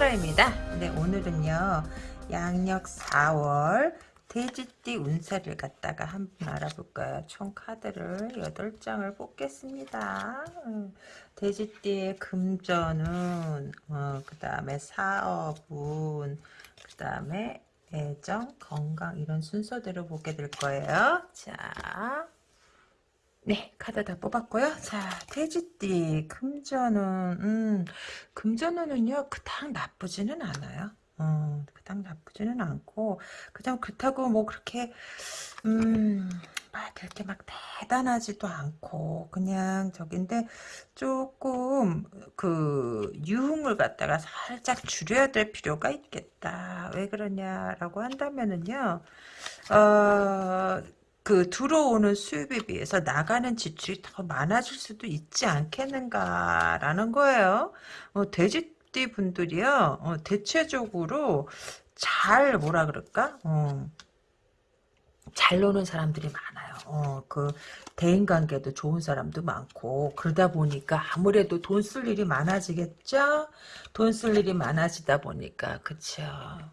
띠끈따라입니다. 네 오늘은요 양력 4월 돼지띠 운세를 갖다가 한번 알아볼까요? 총 카드를 8장을 뽑겠습니다. 음, 돼지띠의 금전은 어, 그 다음에 사업운 그 다음에 애정, 건강 이런 순서대로 보게 될 거예요. 자 네, 카드 다 뽑았고요. 자, 돼지띠 금전은 음, 금전운은요 그닥 나쁘지는 않아요. 어, 그닥 나쁘지는 않고 그냥 그렇다고 뭐 그렇게 음, 막 그렇게 막 대단하지도 않고 그냥 저긴데 조금 그 유흥을 갖다가 살짝 줄여야 될 필요가 있겠다. 왜 그러냐라고 한다면은요. 어, 그 들어오는 수입에 비해서 나가는 지출이 더 많아질 수도 있지 않겠는가라는 거예요. 어, 돼지띠 분들이요. 어, 대체적으로 잘 뭐라 그럴까? 어, 잘 노는 사람들이 많아요. 어, 그 대인 관계도 좋은 사람도 많고 그러다 보니까 아무래도 돈 쓸 일이 많아지겠죠. 돈 쓸 일이 많아지다 보니까 그쵸.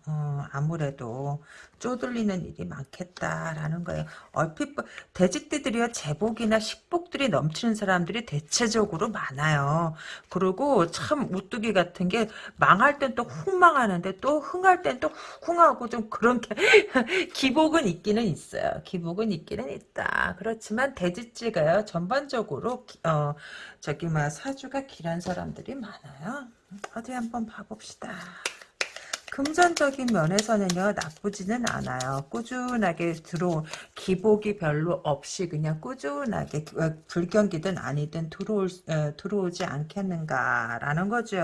어, 아무래도 쪼들리는 일이 많겠다라는 거예요. 얼핏 돼지띠들이요 제복이나 식복들이 넘치는 사람들이 대체적으로 많아요. 그리고 참 우뚜기 같은 게 망할 땐 또 흥망하는데 또 흥할 땐 또 흥하고 좀 그런 게 기복은 있기는 있어요. 기복은 있기는 있다. 그렇지만 돼지띠가요 전반적으로 어 저기 막 사주가 길한 사람들이 많아요. 어디 한번 봐봅시다. 금전적인 면에서는요 나쁘지는 않아요. 꾸준하게 들어온 기복이 별로 없이 그냥 꾸준하게 어, 불경기든 아니든 들어올 어, 들어오지 않겠는가라는 거죠.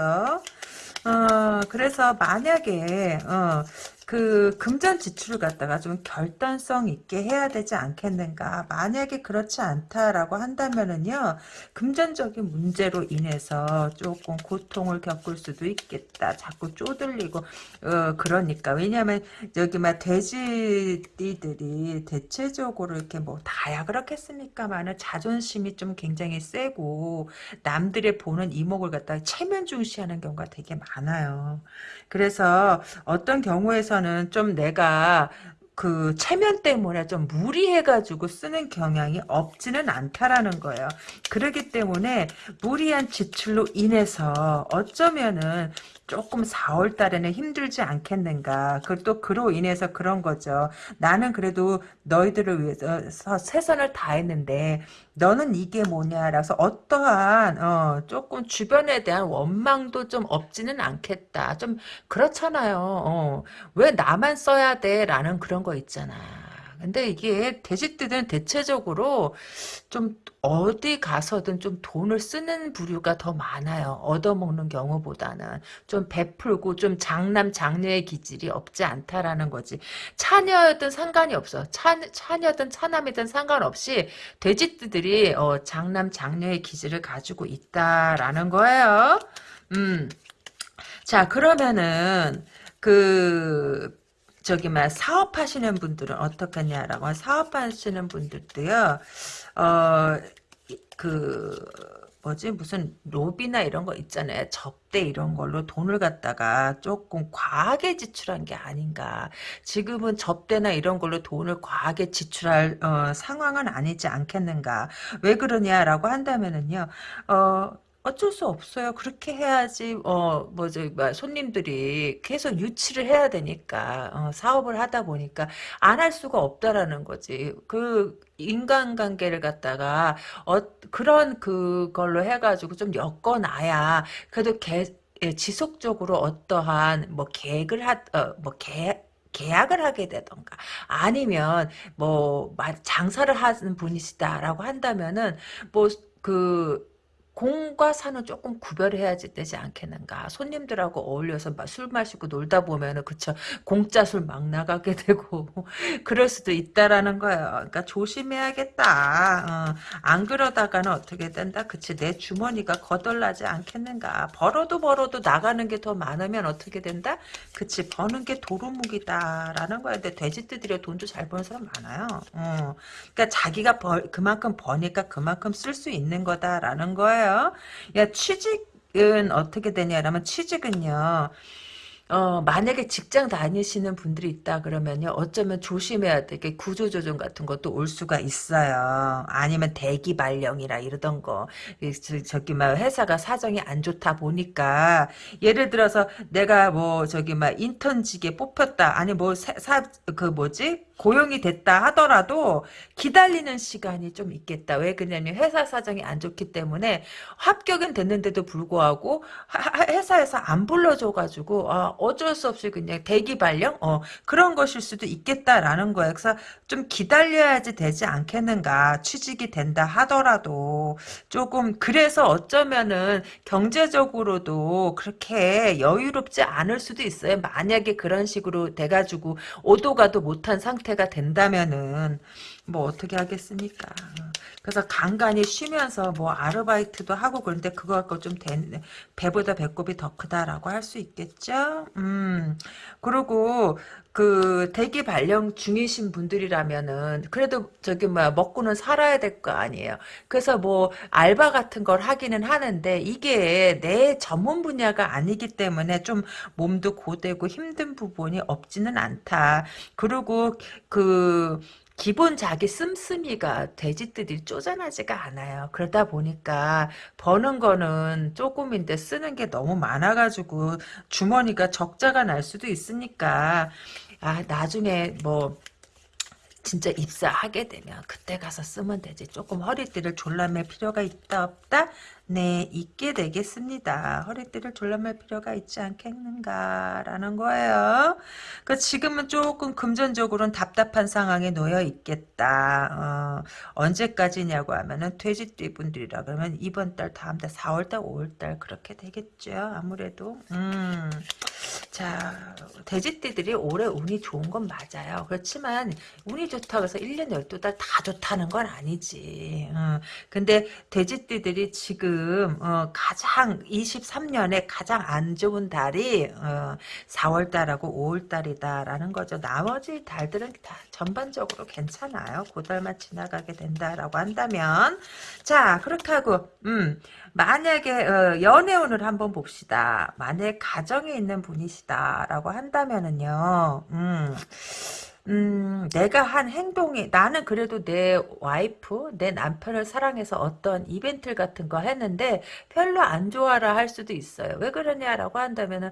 어, 그래서 만약에 어, 그 금전 지출을 갖다가 좀 결단성 있게 해야 되지 않겠는가. 만약에 그렇지 않다라고 한다면은요. 금전적인 문제로 인해서 조금 고통을 겪을 수도 있겠다. 자꾸 쪼들리고 어 그러니까 왜냐하면 여기 막 돼지띠들이 대체적으로 이렇게 뭐 다야 그렇겠습니까만은 자존심이 좀 굉장히 세고 남들의 보는 이목을 갖다가 체면 중시하는 경우가 되게 많아요. 그래서 어떤 경우에서 는 좀 내가 그 체면 때문에 좀 무리해가지고 쓰는 경향이 없지는 않다라는 거예요. 그렇기 때문에 무리한 지출로 인해서 어쩌면은 조금 4월 달에는 힘들지 않겠는가. 그또 그로 인해서 그런 거죠. 나는 그래도 너희들을 위해서 최선을 다했는데 너는 이게 뭐냐라서 어떠한 어, 조금 주변에 대한 원망도 좀 없지는 않겠다. 좀 그렇잖아요. 어, 왜 나만 써야 돼라는 그런 거 있잖아. 근데 이게 돼지띠들은 대체적으로 좀 어디 가서든 좀 돈을 쓰는 부류가 더 많아요. 얻어먹는 경우보다는 좀 베풀고 좀 장남 장녀의 기질이 없지 않다라는 거지. 차녀든 상관이 없어. 차, 차녀든 차남이든 상관없이 돼지띠들이 어, 장남 장녀의 기질을 가지고 있다라는 거예요. 음. 자 그러면은 그 저기 막 사업하시는 분들은 어떻겠냐라고 사업하시는 분들도요. 어그 뭐지 무슨 로비나 이런 거 있잖아요. 접대 이런 걸로 돈을 갖다가 조금 과하게 지출한 게 아닌가. 지금은 접대나 이런 걸로 돈을 과하게 지출할 어, 상황은 아니지 않겠는가. 왜 그러냐라고 한다면은요. 어 어쩔 수 없어요. 그렇게 해야지 어 뭐죠 뭐 손님들이 계속 유치를 해야 되니까 어, 사업을 하다 보니까 안 할 수가 없다라는 거지. 그 인간관계를 갖다가 어 그런 그걸로 해가지고 좀 엮어놔야 그래도 개, 예, 지속적으로 어떠한 뭐 계획을 하뭐 계획 계약을 하게 되던가 아니면 뭐 장사를 하는 분이시다라고 한다면은 뭐그 공과 사는 조금 구별해야 되지 않겠는가. 손님들하고 어울려서 술 마시고 놀다 보면은 그쵸 공짜 술 막 나가게 되고 그럴 수도 있다라는 거예요. 그러니까 조심해야겠다. 어, 안 그러다가는 어떻게 된다. 그치 내 주머니가 거덜나지 않겠는가. 벌어도 벌어도 나가는 게 더 많으면 어떻게 된다. 그치 버는 게 도루묵이다라는 거야. 근데 돼지띠들이 돈도 잘 버는 사람 많아요. 어, 그러니까 자기가 벌, 그만큼 버니까 그만큼 쓸 수 있는 거다라는 거예요. 거예요. 야 취직 취직은 어떻게 되냐라면 취직은요. 어, 만약에 직장 다니시는 분들이 있다 그러면요, 어쩌면 조심해야 되게 구조조정 같은 것도 올 수가 있어요. 아니면 대기 발령이라 이러던 거. 저, 기 막 회사가 사정이 안 좋다 보니까, 예를 들어서 내가 뭐, 저기 막 인턴직에 뽑혔다. 아니 뭐, 사, 그 뭐지? 고용이 됐다 하더라도 기다리는 시간이 좀 있겠다. 왜 그러냐면 회사 사정이 안 좋기 때문에 합격은 됐는데도 불구하고 회사에서 안 불러줘가지고 아, 어쩔 수 없이 그냥 대기 발령 어, 그런 것일 수도 있겠다라는 거예요. 그래서 좀 기다려야지 되지 않겠는가. 취직이 된다 하더라도 조금 그래서 어쩌면은 경제적으로도 그렇게 여유롭지 않을 수도 있어요. 만약에 그런 식으로 돼가지고 오도가도 못한 상태 상태가 된다면은 뭐 어떻게 하겠습니까? 그래서 간간히 쉬면서 뭐 아르바이트도 하고 그런데 그거 갖고 좀 된, 배보다 배꼽이 더 크다라고 할 수 있겠죠? 음. 그리고 그 대기 발령 중이신 분들이라면은 그래도 저기 뭐야 먹고는 살아야 될 거 아니에요. 그래서 뭐 알바 같은 걸 하기는 하는데 이게 내 전문 분야가 아니기 때문에 좀 몸도 고되고 힘든 부분이 없지는 않다. 그리고 그 기본 자기 씀씀이가 돼지들이 쪼잔하지가 않아요. 그러다 보니까 버는 거는 조금인데 쓰는 게 너무 많아가지고 주머니가 적자가 날 수도 있으니까 아 나중에 뭐 진짜 입사하게 되면 그때 가서 쓰면 되지. 조금 허리띠를 졸라맬 필요가 있다 없다? 네, 있게 되겠습니다. 허리띠를 졸라맬 필요가 있지 않겠는가라는 거예요. 그 지금은 조금 금전적으로는 답답한 상황에 놓여 있겠다. 어, 언제까지냐고 하면은 돼지띠 분들이라 그러면 이번 달, 다음 달, 4월 달, 5월 달 그렇게 되겠죠. 아무래도. 음. 자, 돼지띠들이 올해 운이 좋은 건 맞아요. 그렇지만 운이 좋다고 해서 1년 12달 다 좋다는 건 아니지. 어, 근데 돼지띠들이 지금 어, 가장 23년에 가장 안 좋은 달이 어, 4월달하고 5월달이다라는 거죠. 나머지 달들은 다 전반적으로 괜찮아요. 고달만 지나가게 된다라고 한다면 자 그렇게 하고 음 만약에 어, 연애운을 한번 봅시다. 만약 가정에 있는 분이시다라고 한다면은요. 음. 음, 내가 한 행동이, 나는 그래도 내 와이프, 내 남편을 사랑해서 어떤 이벤트 같은 거 했는데 별로 안 좋아라 할 수도 있어요. 왜 그러냐라고 한다면은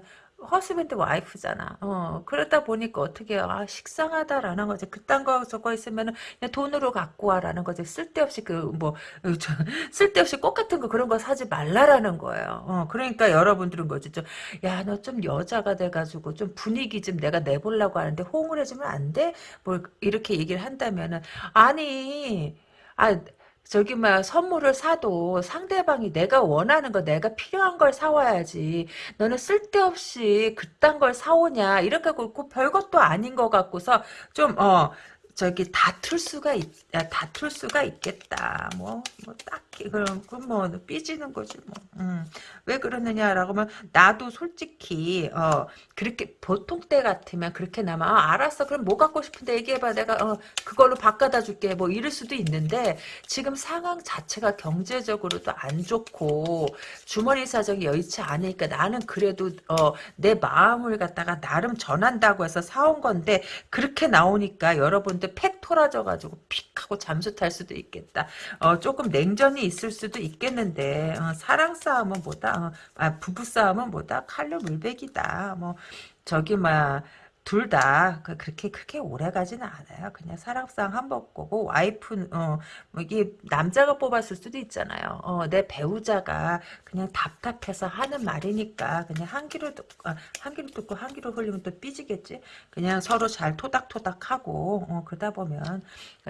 허스밴드 와이프잖아. 어, 그러다 보니까 어떻게, 아, 식상하다라는 거지. 그딴 거 적어 있으면은 그냥 돈으로 갖고 와라는 거지. 쓸데없이 그, 뭐, 어, 저, 쓸데없이 꽃 같은 거 그런 거 사지 말라라는 거예요. 어, 그러니까 여러분들은 거지. 좀, 야, 너 좀 여자가 돼가지고 좀 분위기 좀 내가 내보려고 하는데 호응을 해주면 안 돼? 뭐, 이렇게 얘기를 한다면은, 아니, 아, 저기 막 선물을 사도 상대방이 내가 원하는 거 내가 필요한 걸 사와야지. 너는 쓸데없이 그딴 걸 사오냐? 이렇게 고 별것도 아닌 것 같고서 좀어 저기 다툴 수가 있, 다툴 수가 있겠다. 뭐, 뭐 딱히 그럼 그뭐 삐지는 거지 뭐. 음. 왜 그러느냐라고 하면 나도 솔직히 어 그렇게 보통 때 같으면 그렇게 나면 아, 알았어. 그럼 뭐 갖고 싶은데 얘기해봐. 내가 어 그걸로 바꿔다 줄게. 뭐 이럴 수도 있는데 지금 상황 자체가 경제적으로도 안 좋고 주머니 사정이 여의치 않으니까 나는 그래도 어 내 마음을 갖다가 나름 전한다고 해서 사온 건데 그렇게 나오니까 여러분 근데 팩 토라져가지고 픽 하고 잠수 탈 수도 있겠다. 어, 조금 냉전이 있을 수도 있겠는데 어, 사랑 싸움은 뭐다? 어, 아, 부부 싸움은 뭐다? 칼로 물베기다. 뭐 저기 막 둘다 그 그렇게 그렇게 오래 가지는 않아요. 그냥 사랑상 한번 거고 와이프 어뭐 이게 남자가 뽑았을 수도 있잖아요. 어, 내 배우자가 그냥 답답해서 하는 말이니까 그냥 한 귀로 듣고 아, 한 귀로 듣고 한 귀로 흘리면 또 삐지겠지. 그냥 서로 잘 토닥토닥하고 어, 그러다 보면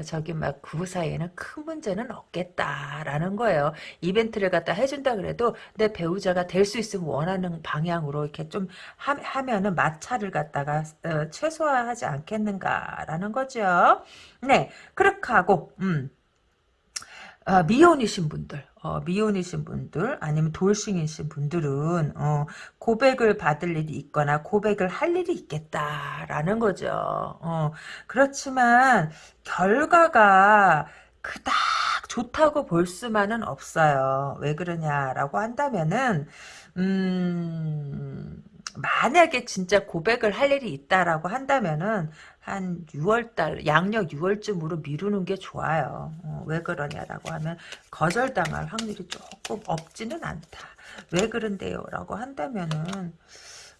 저기 막 그 사이에는 큰 문제는 없겠다라는 거예요. 이벤트를 갖다 해준다 그래도 내 배우자가 될 수 있으면 원하는 방향으로 이렇게 좀 하, 하면은 마찰을 갖다가 어, 최소화하지 않겠는가라는 거죠. 네, 그렇게 하고 음. 어, 미혼이신 분들, 어, 미혼이신 분들, 아니면 돌싱이신 분들은, 어, 고백을 받을 일이 있거나 고백을 할 일이 있겠다라는 거죠. 어, 그렇지만, 결과가 그닥 좋다고 볼 수만은 없어요. 왜 그러냐라고 한다면은, 음, 만약에 진짜 고백을 할 일이 있다라고 한다면은 한 6월달 양력 6월쯤으로 미루는 게 좋아요. 어, 왜 그러냐라고 하면 거절당할 확률이 조금 없지는 않다. 왜 그런데요? 라고 한다면은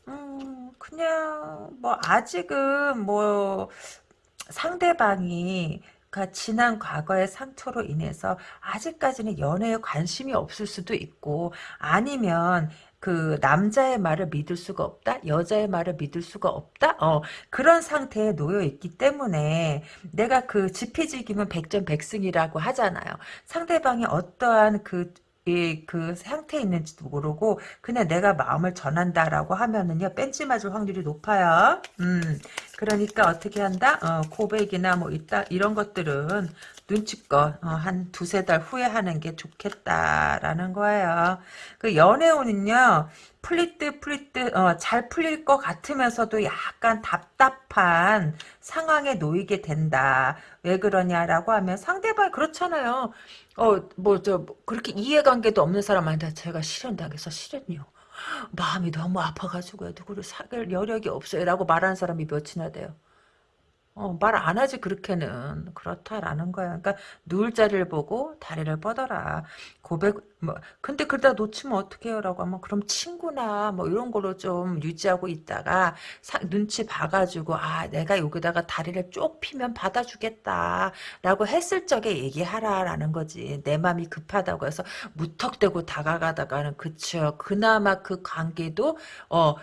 음, 그냥 뭐 아직은 뭐 상대방이 그 지난 과거의 상처로 인해서 아직까지는 연애에 관심이 없을 수도 있고 아니면 그 남자의 말을 믿을 수가 없다 여자의 말을 믿을 수가 없다 어 그런 상태에 놓여 있기 때문에 내가 그 지피지기면 백전백승이라고 하잖아요 상대방이 어떠한 그 이, 그 상태에 있는지도 모르고 그냥 내가 마음을 전한다라고 하면은요 뺀지 맞을 확률이 높아요. 음 그러니까 어떻게 한다? 어, 고백이나 뭐 있다 이런 것들은 눈치껏 어, 한 두세 달 후에 하는 게 좋겠다라는 거예요. 그 연애운은요 풀릴 듯 풀릴 듯잘 풀릴 것 같으면서도 약간 답답한 상황에 놓이게 된다. 왜 그러냐라고 하면 상대방이 그렇잖아요. 어, 뭐, 저, 뭐 그렇게 이해관계도 없는 사람한테 제가 실현당해서 실현요. 마음이 너무 아파가지고 누구를 사귈 여력이 없어요. 라고 말하는 사람이 몇이나 돼요. 어, 말 안 하지 그렇게는 그렇다라는 거야. 그러니까 누울 자리를 보고 다리를 뻗어라. 고백 뭐 근데 그러다 놓치면 어떡해요라고 하면 그럼 친구나 뭐 이런 거로 좀 유지하고 있다가 사, 눈치 봐가지고 아 내가 여기다가 다리를 쪽 피면 받아주겠다라고 했을 적에 얘기하라라는 거지. 내 마음이 급하다고 해서 무턱대고 다가가다가는 그쵸. 그나마 그 관계도 어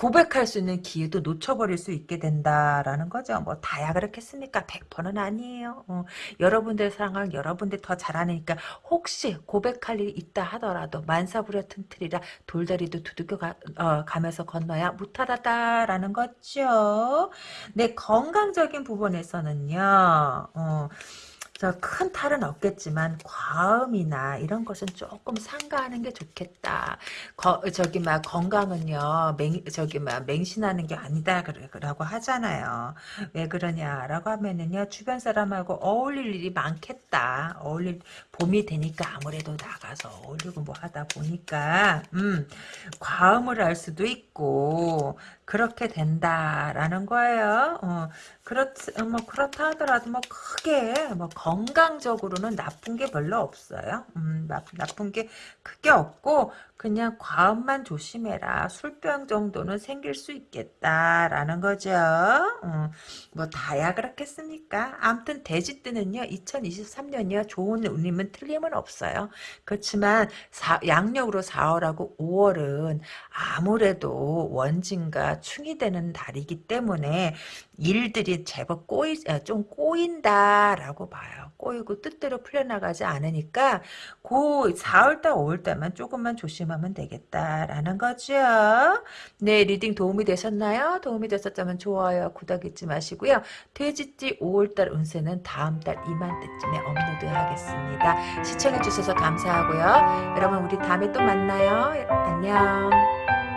고백할 수 있는 기회도 놓쳐버릴 수 있게 된다라는 거죠. 뭐 다야 그렇겠습니까? 100%는 아니에요. 어, 여러분들 상황 여러분들 더 잘하니까 혹시 고백할 일이 있다 하더라도 만사부려 튼틀이라 돌다리도 두들겨 가, 어, 가면서 건너야 무탈하다라는 거죠. 네 건강적인 부분에서는요. 어, 큰 탈은 없겠지만 과음이나 이런 것은 조금 삼가하는 게 좋겠다. 거, 저기 막 건강은요 맹 저기 막 맹신하는 게 아니다 그라고 하잖아요. 왜 그러냐라고 하면은요 주변 사람하고 어울릴 일이 많겠다. 어울릴 봄이 되니까 아무래도 나가서 어울리고 뭐 하다 보니까 음 과음을 할 수도 있고 그렇게 된다라는 거예요. 어, 그렇 뭐 그렇다 하더라도 뭐 크게 뭐 건강적으로는 나쁜 게 별로 없어요. 음, 나쁜 게 크게 없고 그냥 과음만 조심해라. 술병 정도는 생길 수 있겠다라는 거죠. 어, 뭐 다야 그렇겠습니까? 아무튼 돼지뜨는요. 2023년이요. 좋은 운임은 틀림은 없어요. 그렇지만 사, 양력으로 4월하고 5월은 아무래도 원진과 충이 되는 달이기 때문에 일들이 제법 꼬이, 아, 좀 꼬인다라고 봐요. 꼬이고 뜻대로 풀려나가지 않으니까 그 4월달, 5월달만 조금만 조심하면 되겠다라는 거죠. 네, reading 도움이 되셨나요? 도움이 되셨다면 좋아요, 구독 잊지 마시고요. 돼지띠 5월달 운세는 다음 달 이맘때쯤에 업로드하겠습니다. 시청해주셔서 감사하고요. 여러분 우리 다음에 또 만나요. 안녕.